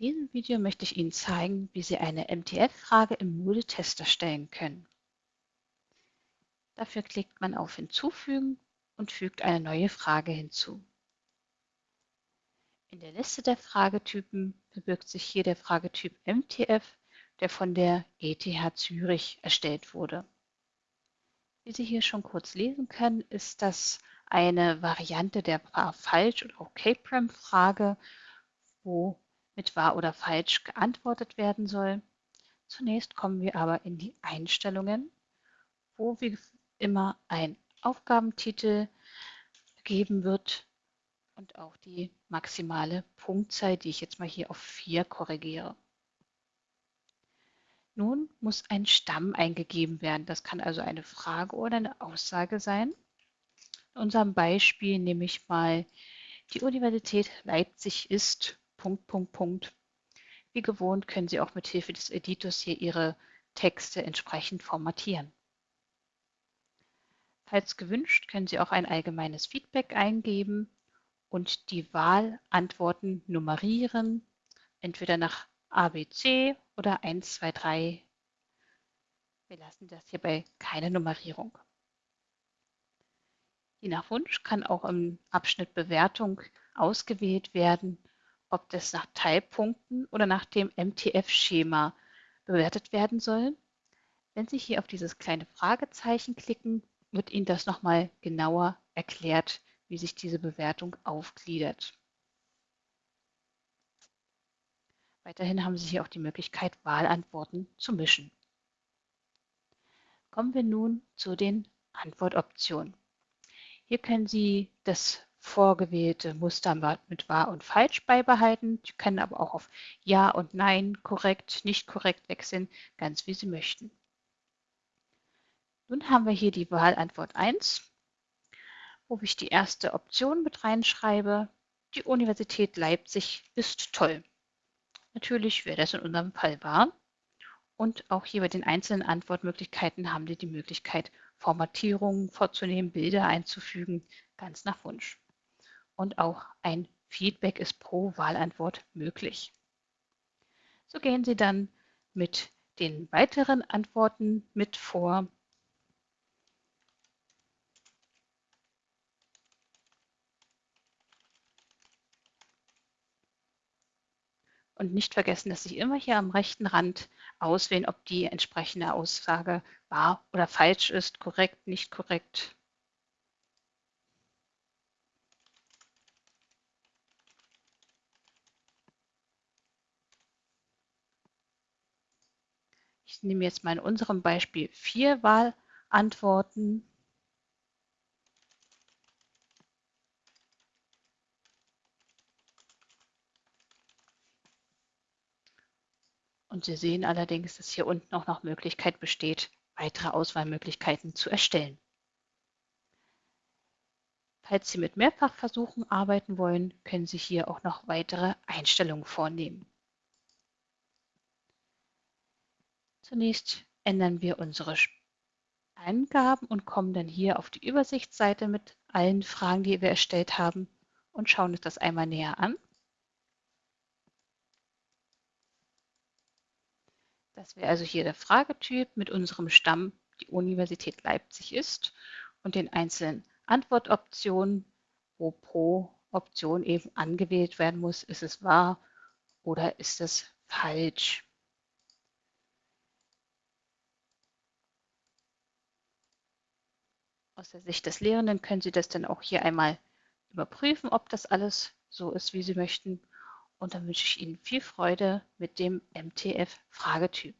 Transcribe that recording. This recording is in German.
diesem Video möchte ich Ihnen zeigen, wie Sie eine MTF-Frage im Moodle-Test erstellen können. Dafür klickt man auf Hinzufügen und fügt eine neue Frage hinzu. In der Liste der Fragetypen verbirgt sich hier der Fragetyp MTF, der von der ETH Zürich erstellt wurde. Wie Sie hier schon kurz lesen können, ist das eine Variante der Wahr-Falsch- oder auch K-Prem-Frage, wo mit wahr oder falsch geantwortet werden soll. Zunächst kommen wir aber in die Einstellungen, wo wie immer ein Aufgabentitel gegeben wird und auch die maximale Punktzahl, die ich jetzt mal hier auf 4 korrigiere. Nun muss ein Stamm eingegeben werden. Das kann also eine Frage oder eine Aussage sein. In unserem Beispiel nehme ich mal, die Universität Leipzig ist Punkt, Punkt, Punkt. Wie gewohnt können Sie auch mit Hilfe des Editors hier Ihre Texte entsprechend formatieren. Falls gewünscht, können Sie auch ein allgemeines Feedback eingeben und die Wahlantworten nummerieren, entweder nach ABC oder 1, 2, 3. Wir lassen das hierbei keine Nummerierung. Je nach Wunsch kann auch im Abschnitt Bewertung ausgewählt werden, ob das nach Teilpunkten oder nach dem MTF-Schema bewertet werden soll. Wenn Sie hier auf dieses kleine Fragezeichen klicken, wird Ihnen das nochmal genauer erklärt, wie sich diese Bewertung aufgliedert. Weiterhin haben Sie hier auch die Möglichkeit, Wahlantworten zu mischen. Kommen wir nun zu den Antwortoptionen. Hier können Sie das vorgewählte Muster mit wahr und falsch beibehalten. Sie können aber auch auf Ja und Nein, korrekt, nicht korrekt wechseln, ganz wie Sie möchten. Nun haben wir hier die Wahlantwort 1, wo ich die erste Option mit reinschreibe. Die Universität Leipzig ist toll. Natürlich, wer das in unserem Fall war. Und auch hier bei den einzelnen Antwortmöglichkeiten haben Sie die Möglichkeit, Formatierungen vorzunehmen, Bilder einzufügen, ganz nach Wunsch und auch ein Feedback ist pro Wahlantwort möglich. So gehen Sie dann mit den weiteren Antworten mit vor. Und nicht vergessen, dass Sie immer hier am rechten Rand auswählen, ob die entsprechende Aussage wahr oder falsch ist, korrekt, nicht korrekt. Ich nehme jetzt mal in unserem Beispiel vier Wahlantworten. Und Sie sehen allerdings, dass hier unten auch noch Möglichkeit besteht, weitere Auswahlmöglichkeiten zu erstellen. Falls Sie mit Mehrfachversuchen arbeiten wollen, können Sie hier auch noch weitere Einstellungen vornehmen. Zunächst ändern wir unsere Eingaben und kommen dann hier auf die Übersichtsseite mit allen Fragen, die wir erstellt haben und schauen uns das einmal näher an. Das wäre also hier der Fragetyp mit unserem Stamm, die Universität Leipzig ist und den einzelnen Antwortoptionen, wo pro Option eben angewählt werden muss, ist es wahr oder ist es falsch. Aus der Sicht des Lehrenden können Sie das dann auch hier einmal überprüfen, ob das alles so ist, wie Sie möchten. Und dann wünsche ich Ihnen viel Freude mit dem MTF-Fragetyp.